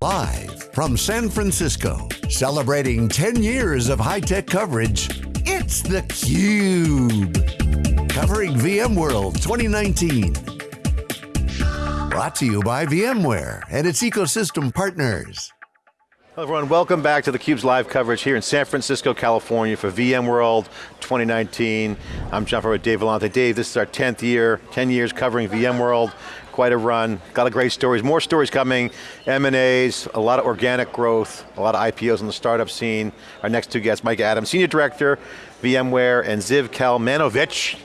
Live from San Francisco, celebrating 10 years of high-tech coverage, it's theCUBE. Covering VMworld 2019. Brought to you by VMware and its ecosystem partners. Hello everyone, welcome back to theCUBE's live coverage here in San Francisco, California for VMworld 2019. I'm John Furrier with Dave Vellante. Dave, this is our 10th year, 10 years covering VMworld quite a run, got a great stories, more stories coming, M&As, a lot of organic growth, a lot of IPOs in the startup scene. Our next two guests, Mike Adams, Senior Director, VMware, and Ziv Kalmanovich,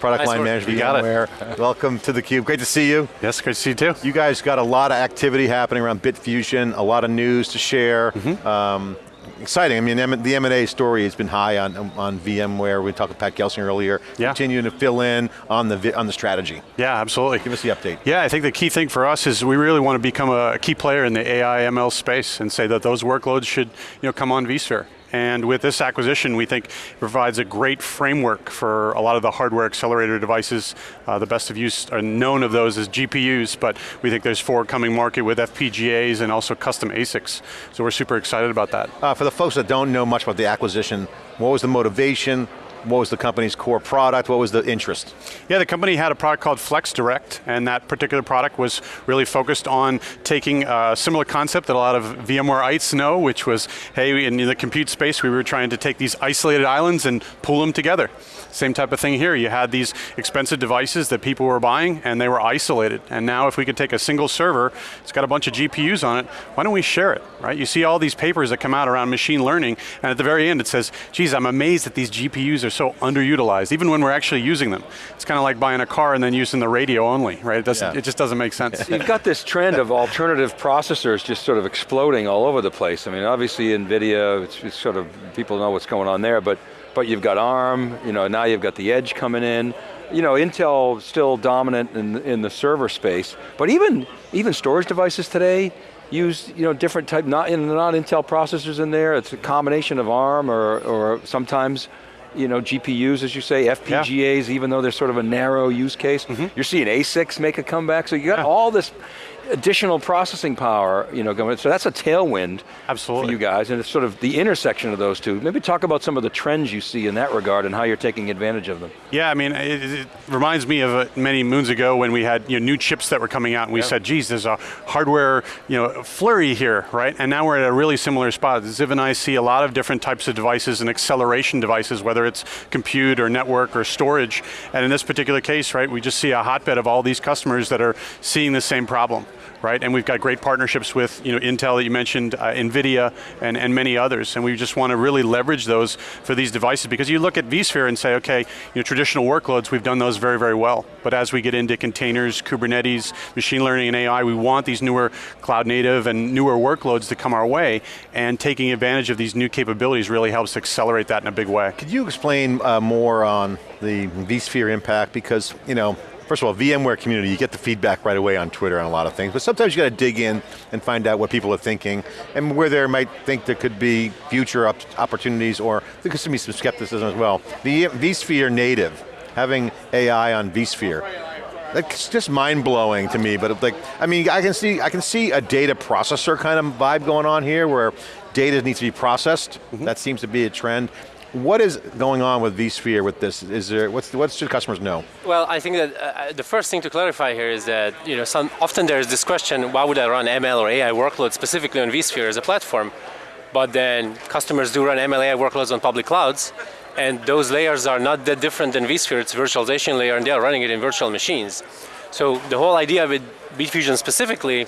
Product nice Line Manager, VMware. Welcome to theCUBE, great to see you. Yes, great to see you too. You guys got a lot of activity happening around Bitfusion, a lot of news to share. Mm -hmm. um, exciting. I mean, the M&A story has been high on, on VMware. We talked with Pat Gelsinger earlier. Yeah. Continuing to fill in on the, on the strategy. Yeah, absolutely. Give us the update. Yeah, I think the key thing for us is we really want to become a key player in the AI ML space and say that those workloads should you know, come on vSphere. And with this acquisition, we think provides a great framework for a lot of the hardware accelerator devices. Uh, the best of use are known of those as GPUs, but we think there's four coming market with FPGAs and also custom ASICs. So we're super excited about that. Uh, for the folks that don't know much about the acquisition, what was the motivation? What was the company's core product? What was the interest? Yeah, the company had a product called FlexDirect, and that particular product was really focused on taking a similar concept that a lot of VMwareites know, which was, hey, in the compute space, we were trying to take these isolated islands and pull them together. Same type of thing here. You had these expensive devices that people were buying and they were isolated. And now if we could take a single server, it's got a bunch of GPUs on it, why don't we share it, right? You see all these papers that come out around machine learning and at the very end it says, geez, I'm amazed that these GPUs are so underutilized, even when we're actually using them. It's kind of like buying a car and then using the radio only, right? It, doesn't, yeah. it just doesn't make sense. You've got this trend of alternative processors just sort of exploding all over the place. I mean, obviously NVIDIA, it's, it's sort of, people know what's going on there, but but you've got ARM, you know, now you've got the edge coming in. You know, Intel still dominant in, in the server space, but even, even storage devices today, use you know different type not, not Intel processors in there. It's a combination of ARM or or sometimes you know GPUs as you say FPGAs yeah. even though they're sort of a narrow use case. Mm -hmm. You're seeing ASICs make a comeback. So you got yeah. all this additional processing power, you know, going, so that's a tailwind Absolutely. for you guys, and it's sort of the intersection of those two. Maybe talk about some of the trends you see in that regard and how you're taking advantage of them. Yeah, I mean, it, it reminds me of uh, many moons ago when we had you know, new chips that were coming out and we said, geez, there's a hardware you know, flurry here, right? And now we're at a really similar spot. Ziv and I see a lot of different types of devices and acceleration devices, whether it's compute or network or storage. And in this particular case, right, we just see a hotbed of all these customers that are seeing the same problem right? And we've got great partnerships with you know, Intel that you mentioned, uh, NVIDIA, and, and many others, and we just want to really leverage those for these devices because you look at vSphere and say, okay, you know, traditional workloads, we've done those very, very well. But as we get into containers, Kubernetes, machine learning and AI, we want these newer cloud native and newer workloads to come our way, and taking advantage of these new capabilities really helps accelerate that in a big way. Could you explain uh, more on the vSphere impact? Because, you know, first of all, VMware community, you get the feedback right away on Twitter on a lot of things, but sometimes you got to dig in and find out what people are thinking, and where they might think there could be future opportunities, or there could be some skepticism as well. The vSphere native, having AI on vSphere, that's just mind-blowing to me, but like, I mean, I can see I can see a data processor kind of vibe going on here where data needs to be processed. Mm -hmm. That seems to be a trend. What is going on with vSphere with this? Is there, what's, what should customers know? Well, I think that uh, the first thing to clarify here is that, you know, some, often there's this question, why would I run ML or AI workloads specifically on vSphere as a platform? But then customers do run ML AI workloads on public clouds, and those layers are not that different than vSphere, it's virtualization layer, and they are running it in virtual machines. So the whole idea with Bitfusion specifically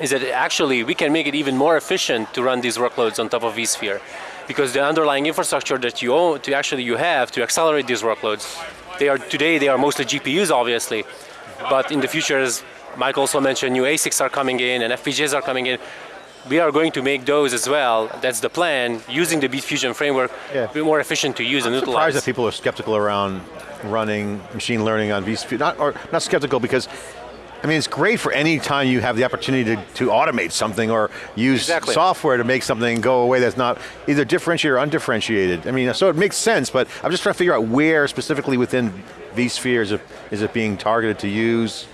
is that actually we can make it even more efficient to run these workloads on top of vSphere because the underlying infrastructure that you own, to actually you have to accelerate these workloads, they are today they are mostly GPUs obviously, but in the future as Mike also mentioned, new ASICs are coming in and FPGAs are coming in. We are going to make those as well, that's the plan, using the Bitfusion framework, yeah. be more efficient to use I'm and utilize. I'm surprised that people are skeptical around running machine learning on vSphere, not, or not skeptical because I mean, it's great for any time you have the opportunity to, to automate something or use exactly. software to make something go away that's not either differentiated or undifferentiated. I mean, so it makes sense, but I'm just trying to figure out where specifically within vSphere is it, is it being targeted to use?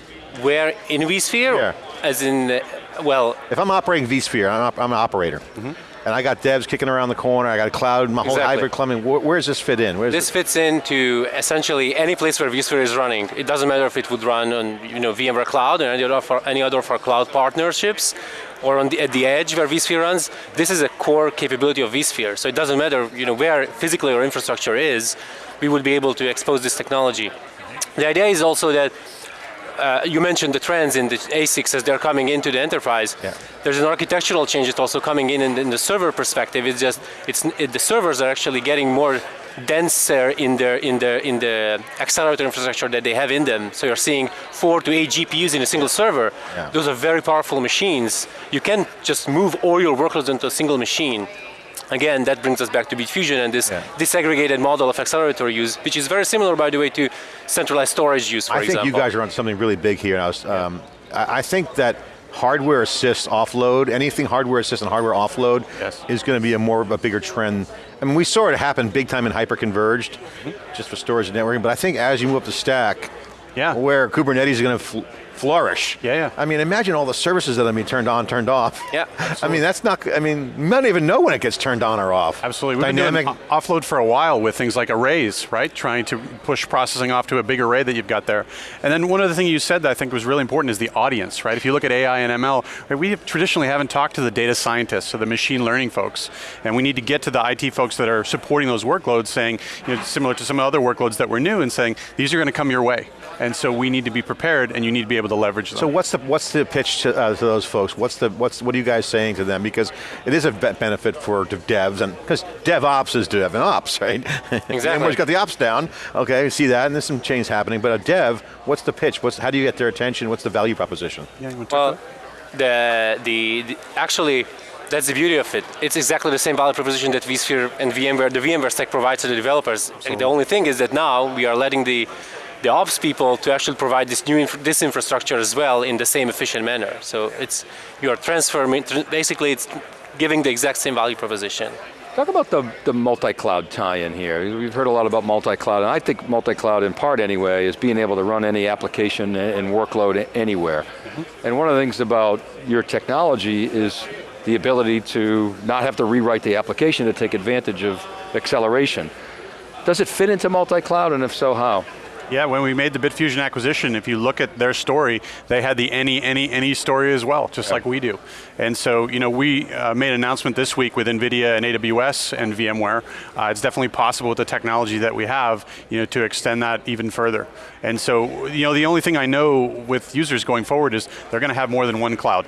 Where in vSphere? Yeah. As in, uh, well, If I'm operating vSphere, I'm, op- I'm an operator, mm-hmm. And I got devs kicking around the corner, I got a cloud, my whole Exactly. hybrid clubbing, where, where does this fit in? Where's This fits into essentially any place where vSphere is running. It doesn't matter if it would run on you know VMware Cloud or any other of our, any other of our cloud partnerships, or on the, at the edge where vSphere runs. This is a core capability of vSphere. So it doesn't matter you know where physically our infrastructure is, we would be able to expose this technology. The idea is also that uh, you mentioned the trends in the ASICs as they're coming into the enterprise. Yeah. There's an architectural change that's also coming in, in in the server perspective. It's just it's it, the servers are actually getting more denser in their in the in the accelerator infrastructure that they have in them. So you're seeing four to eight GPUs in a single server. Yeah. Those are very powerful machines. You can just move all your workloads into a single machine. Again, that brings us back to Bitfusion and this Yeah. disaggregated model of accelerator use, which is very similar, by the way, to centralized storage use, for I think example. you guys are on something really big here. I, was, um, I, I think that hardware assist offload, anything hardware assist and hardware offload Yes. is going to be a more of a bigger trend. I mean, we saw it happen big time in hyperconverged, Mm-hmm. just for storage and networking, but I think as you move up the stack, Yeah. where Kubernetes is going to flourish. Yeah, yeah. I mean, imagine all the services that are being turned on, turned off. Yeah, I mean, that's not, I mean, you might not even know when it gets turned on or off. Absolutely. We've Dynamic, been doing offload for a while with things like arrays, right? Trying to push processing off to a big array that you've got there. And then one other thing you said that I think was really important is the audience, right? If you look at AI and ML, right, we traditionally haven't talked to the data scientists or the machine learning folks. And we need to get to the IT folks that are supporting those workloads saying, you know, similar to some other workloads that were new and saying, these are going to come your way. And so we need to be prepared and you need to be able to leverage them. So what's the what's the pitch to, uh, to those folks? What's the what's what are you guys saying to them? Because it is a benefit for devs and because DevOps is DevOps, right? Exactly. Everyone's got the ops down. Okay, see that, and there's some change happening. But a dev, what's the pitch? What's how do you get their attention? What's the value proposition? Yeah, you wanna talk Well, about the, the, the actually that's the beauty of it. It's exactly the same value proposition that vSphere and VMware, the VMware stack provides to the developers. the only thing is that now we are letting the the ops people to actually provide this new inf- this infrastructure as well in the same efficient manner. So it's you are transforming. tr- Basically, it's giving the exact same value proposition. Talk about the, the multi-cloud tie-in here. We've heard a lot about multi-cloud, and I think multi-cloud in part anyway is being able to run any application and workload anywhere. Mm-hmm. And one of the things about your technology is the ability to not have to rewrite the application to take advantage of acceleration. Does it fit into multi-cloud, and if so, how? Yeah, when we made the Bitfusion acquisition, if you look at their story, they had the any, any, any story as well, just like we do. And so, you know, we uh, made an announcement this week with NVIDIA and AWS and VMware. Uh, it's definitely possible with the technology that we have, you know, to extend that even further. And so, you know, the only thing I know with users going forward is they're going to have more than one cloud.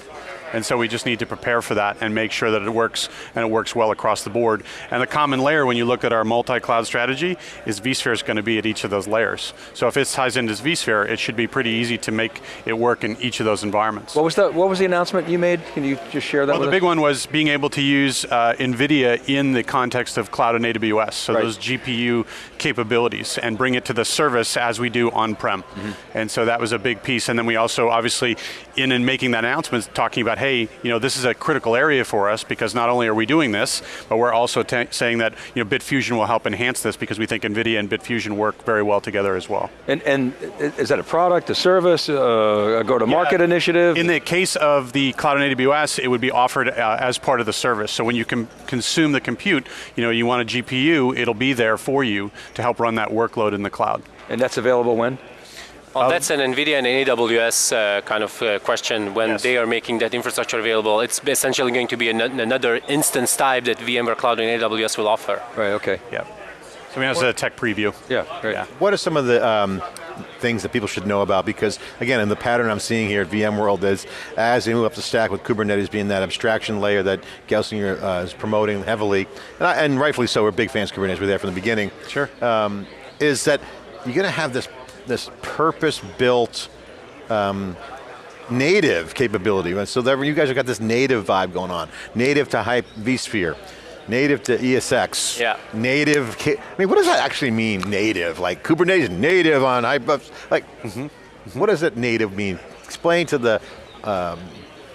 And so we just need to prepare for that and make sure that it works and it works well across the board. And the common layer when you look at our multi-cloud strategy is vSphere is going to be at each of those layers. So if it ties into vSphere, it should be pretty easy to make it work in each of those environments. What was the, what was the announcement you made? Can you just share that Well, the us? big one was being able to use uh, NVIDIA in the context of cloud and AWS, so Right. those GPU capabilities, and bring it to the service as we do on-prem. Mm-hmm. And so that was a big piece. And then we also, obviously, in and making that announcement, talking about, hey, you know, this is a critical area for us because not only are we doing this, but we're also saying that, you know, Bitfusion will help enhance this because we think NVIDIA and Bitfusion work very well together as well. And, and is that a product, a service, uh, a go-to-market Yeah. initiative? In the case of the cloud and AWS, it would be offered uh, as part of the service. So when you can consume the compute, you know, you want a GPU, it'll be there for you to help run that workload in the cloud. and that's available when? Well, that's an NVIDIA and an AWS uh, kind of uh, question when Yes. they are making that infrastructure available. It's essentially going to be an, another instance type that VMware Cloud and AWS will offer. Right, okay. Yeah. So I mean, that's a tech preview. Yeah, great. Yeah. What are some of the um, things that people should know about? Because again, in the pattern I'm seeing here at VMworld is as they move up the stack with Kubernetes being that abstraction layer that Gelsinger uh, is promoting heavily, and, I, and rightfully so, we're big fans of Kubernetes, we're there from the beginning. Sure. Um, is that you're going to have this, this purpose-built um, native capability. And So that you guys have got this native vibe going on. Native to Hype vSphere. Native to ESX. Yeah. Native, I mean, what does that actually mean, native? Like Kubernetes native on Hype, like, what does that native mean? Explain to the um,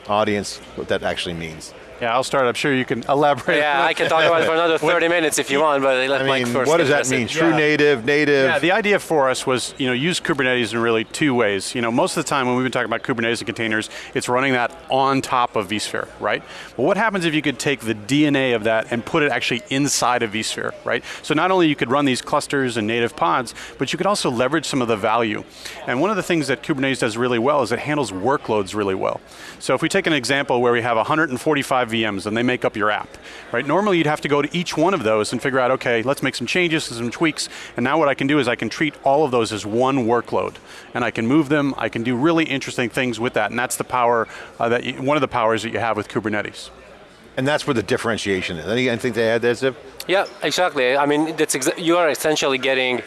audience what that actually means. Yeah, I'll start. I'm sure you can elaborate. Yeah, I can talk about it for another 30 minutes if you want, but let I Mike mean, first. what does that mean? it. True Yeah. native, native? Yeah, the idea for us was, you know, use Kubernetes in really two ways. You know, most of the time when we've been talking about Kubernetes and containers, it's running that on top of vSphere, right? But what happens if you could take the DNA of that and put it actually inside of vSphere, right? So not only you could run these clusters and native pods, but you could also leverage some of the value. And one of the things that Kubernetes does really well is it handles workloads really well. So if we take an example where we have 145 VMs and they make up your app, right? Normally you'd have to go to each one of those and figure out, okay, let's make some changes and some tweaks. And now what I can do is I can treat all of those as one workload. And I can move them, I can do really interesting things with that. And that's the power, uh, that you, one of the powers that you have with Kubernetes. and that's where the differentiation is. Any- Anything to add there, Ziv? Yeah, exactly. I mean, that's exa- you are essentially getting.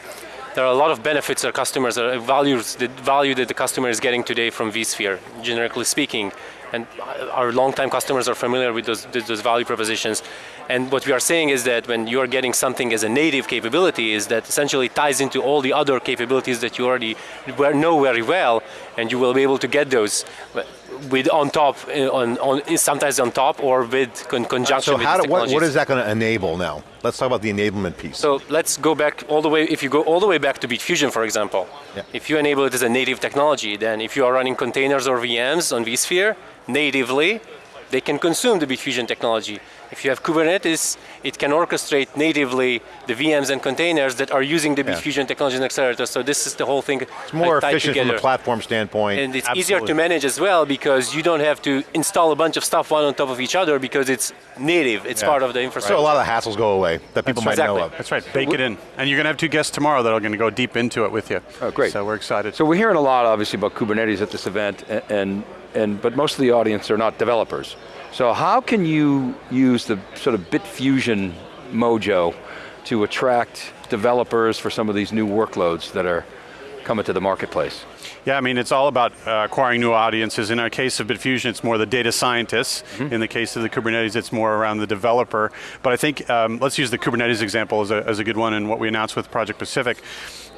There are a lot of benefits that customers are values the value that the customer is getting today from vSphere, generically speaking, and our longtime customers are familiar with those those value propositions. And what we are saying is that when you are getting something as a native capability, is that essentially ties into all the other capabilities that you already know very well, and you will be able to get those with on top, uh, on, on sometimes on top or with con- conjunction So with how do, what, what is that going to enable now? Let's talk about the enablement piece. So let's go back all the way, if you go all the way back to Bitfusion, for example, Yeah. if you enable it as a native technology, then if you are running containers or VMs on vSphere natively, they can consume the Bitfusion technology. If you have Kubernetes, it can orchestrate natively the VMs and containers that are using the Yeah. Bitfusion technology and accelerator. So this is the whole thing. it's more tied efficient from a platform standpoint. And it's easier to manage as well because you don't have to install a bunch of stuff one on top of each other because it's native. It's Yeah. part of the infrastructure. so a lot of the hassles go away that people might know of. That's right, bake it in. And you're going to have two guests tomorrow that are going to go deep into it with you. Oh, great. So we're excited. So we're hearing a lot, obviously, about Kubernetes at this event, a- and, and but most of the audience are not developers. So how can you use the sort of Bitfusion mojo to attract developers for some of these new workloads that are coming to the marketplace? Yeah, I mean, it's all about uh, acquiring new audiences. In our case of Bitfusion, it's more the data scientists. In the case of the Kubernetes, it's more around the developer. But I think, um, let's use the Kubernetes example as a, as a good one and what we announced with Project Pacific.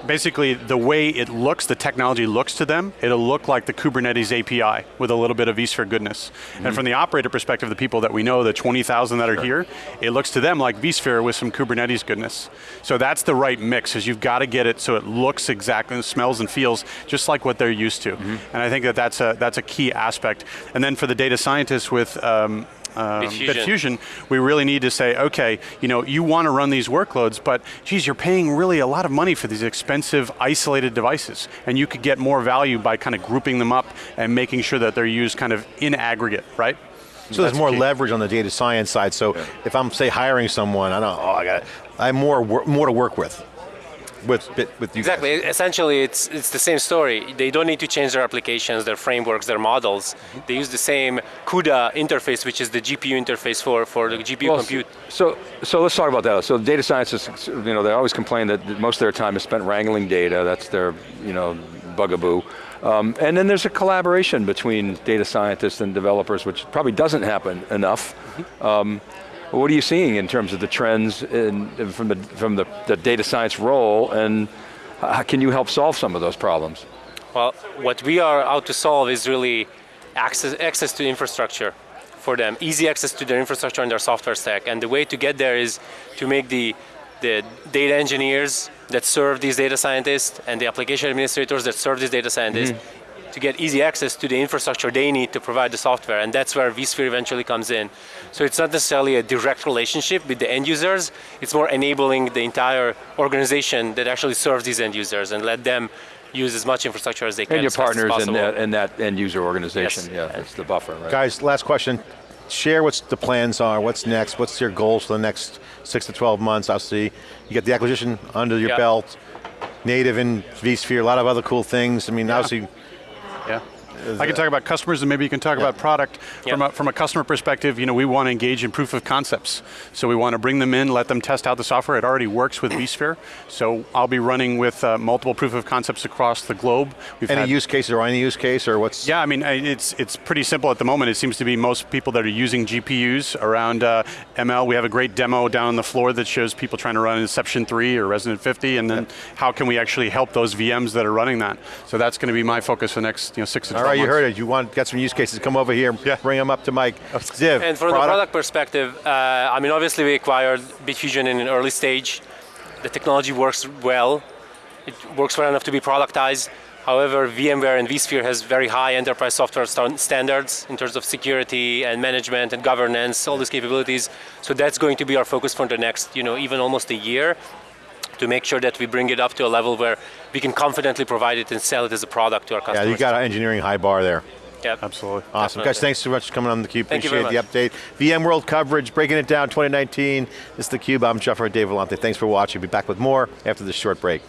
Basically, the way it looks, the technology looks to them, it'll look like the Kubernetes API with a little bit of vSphere goodness. And from the operator perspective, the people that we know, the 20,000 that are here, it looks to them like vSphere with some Kubernetes goodness. So that's the right mix, is you've got to get it so it looks exactly, smells and feels just like what they're used to. And I think that that's a, that's a key aspect. And then for the data scientists with um, um, Bitfusion. Bitfusion, we really need to say, okay, you know, you want to run these workloads, but geez, you're paying really a lot of money for these expensive isolated devices, and you could get more value by kind of grouping them up and making sure that they're used kind of in aggregate, right? So there's more key. leverage on the data science side. So if I'm say hiring someone, I don't. Oh, I got. I have more more to work with. With with you. guys. Exactly. Essentially, it's it's the same story. They don't need to change their applications, their frameworks, their models. They use the same CUDA interface, which is the GPU interface for, for the GPU Well, compute. So, so let's talk about that. So data scientists, you know, they always complain that most of their time is spent wrangling data. That's their, you know, bugaboo. Um, and then there's a collaboration between data scientists and developers, which probably doesn't happen enough. Um, what are you seeing in terms of the trends in, from, the, from the, the data science role, and how can you help solve some of those problems? Well, what we are out to solve is really access, access to infrastructure for them, easy access to their infrastructure and their software stack. And the way to get there is to make the, the data engineers that serve these data scientists and the application administrators that serve these data scientists mm-hmm. To get easy access to the infrastructure they need to provide the software. And that's where vSphere eventually comes in. So it's not necessarily a direct relationship with the end users, it's more enabling the entire organization that actually serves these end users and let them use as much infrastructure as they can. And your as fast as partners in that, in that end user organization, Yes. yeah, that's the buffer, right? Guys, last question. Share what the plans are. What's next? What's your goals for the next six to 12 months? Obviously, You got the acquisition under your Yeah. belt, native in vSphere, a lot of other cool things. I mean, obviously, Yeah. I can talk about customers and maybe you can talk about product. From, a, from a customer perspective, you know, we want to engage in proof of concepts. So we want to bring them in, let them test out the software. It already works with vSphere. So I'll be running with uh, multiple proof of concepts across the globe. We've any use case or any use case or what's? yeah, I mean, it's it's pretty simple at the moment. It seems to be most people that are using GPUs around uh, ML. We have a great demo down on the floor that shows people trying to run Inception 3 or ResNet 50, and then how can we actually help those VMs that are running that? So that's going to be my focus for the next you know, six to All All right, you heard it. You want get some use cases? Come over here. Yeah. Bring them up to Mike. Ziv. And from the product perspective, uh, I mean, obviously we acquired Bitfusion in an early stage. The technology works well. It works well enough to be productized. However, VMware and vSphere has very high enterprise software sta- standards in terms of security and management and governance, all these capabilities. So that's going to be our focus for the next, you know, even almost a year to make sure that we bring it up to a level where we can confidently provide it and sell it as a product to our customers. Yeah, customers. you got an engineering high bar there. Yep. Absolutely. Awesome. Definitely. Guys, thanks so much for coming on theCUBE. Thank you Appreciate very the update. VMworld coverage, breaking it down 2019. This is theCUBE, I'm Jeff Dave Vellante. Thanks for watching. Be back with more after this short break.